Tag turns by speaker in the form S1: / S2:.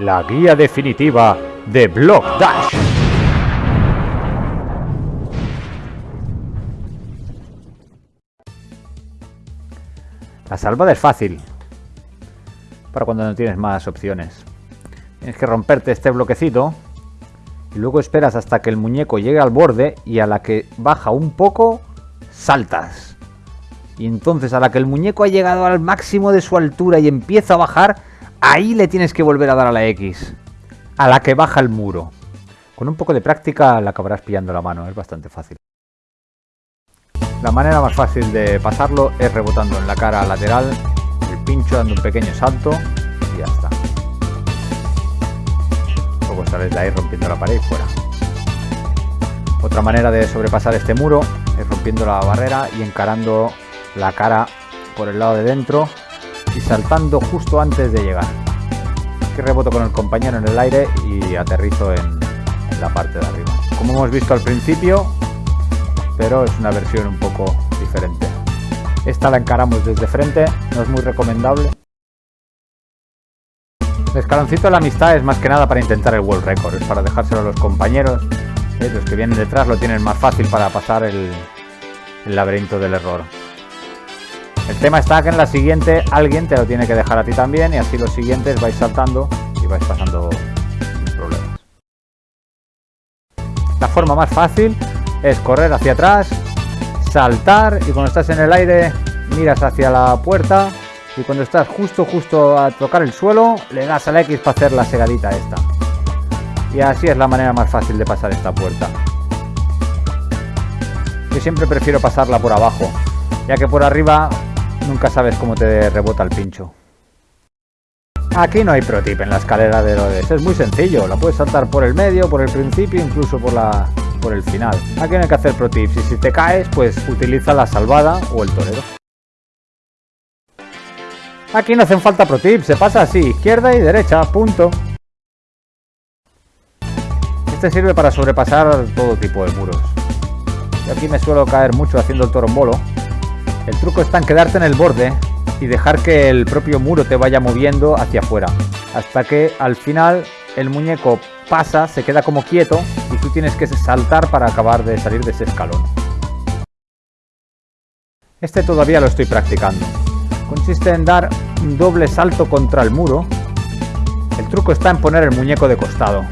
S1: la guía definitiva de Block Dash. La salvada es fácil, para cuando no tienes más opciones. Tienes que romperte este bloquecito y luego esperas hasta que el muñeco llegue al borde y a la que baja un poco, saltas. Y entonces a la que el muñeco ha llegado al máximo de su altura y empieza a bajar, ahí le tienes que volver a dar a la X. A la que baja el muro. Con un poco de práctica la acabarás pillando la mano, es bastante fácil. La manera más fácil de pasarlo es rebotando en la cara lateral, el pincho dando un pequeño salto y ya está. Luego sales de ahí rompiendo la pared y fuera. Otra manera de sobrepasar este muro es rompiendo la barrera y encarando la cara por el lado de dentro y saltando justo antes de llegar. Aquí reboto con el compañero en el aire y aterrizo en, la parte de arriba. Como hemos visto al principio, pero es una versión un poco diferente. Esta la encaramos desde frente, no es muy recomendable. El escaloncito de la amistad es más que nada para intentar el world record, es para dejárselo a los compañeros. Los que vienen detrás lo tienen más fácil para pasar el laberinto del error. El tema está que en la siguiente alguien te lo tiene que dejar a ti también y así los siguientes vais saltando y vais pasando problemas. La forma más fácil es correr hacia atrás, saltar y cuando estás en el aire miras hacia la puerta y cuando estás justo justo a tocar el suelo le das al X para hacer la segadita esta. Y así es la manera más fácil de pasar esta puerta. Yo siempre prefiero pasarla por abajo, ya que por arriba nunca sabes cómo te rebota el pincho. Aquí no hay pro tip en la escalera de Herodes, es muy sencillo, la puedes saltar por el medio, por el principio, incluso por la, por el final. Aquí no hay que hacer pro tips y si te caes, pues utiliza la salvada o el torero. Aquí no hacen falta pro tips, se pasa así, izquierda y derecha, punto. Este sirve para sobrepasar todo tipo de muros. Yo aquí me suelo caer mucho haciendo el torombolo. El truco está en quedarte en el borde y dejar que el propio muro te vaya moviendo hacia afuera. Hasta que al final el muñeco pasa, se queda como quieto y tú tienes que saltar para acabar de salir de ese escalón. Este todavía lo estoy practicando. Consiste en dar un doble salto contra el muro. El truco está en poner el muñeco de costado.